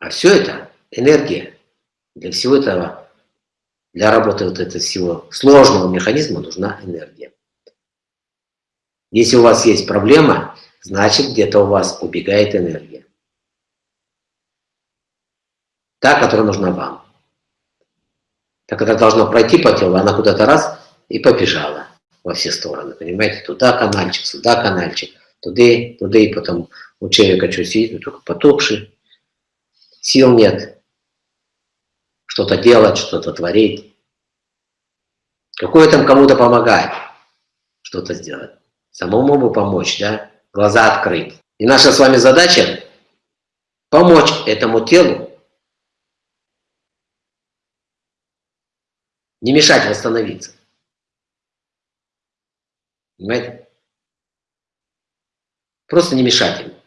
А все это энергия. Для всего этого, для работы вот этого всего сложного механизма нужна энергия. Если у вас есть проблема, значит где-то у вас убегает энергия. Та, которая нужна вам. Так это должно пройти по телу, она куда-то раз и побежала во все стороны, понимаете? Туда канальчик, сюда канальчик, туда, туда, и потом у человека что сидит, только потухший, сил нет, что-то делать, что-то творить. Какое там кому-то помогать, что-то сделать. Самому бы помочь, да? Глаза открыть. И наша с вами задача помочь этому телу не мешать восстановиться. Понимаете? Просто не мешать им.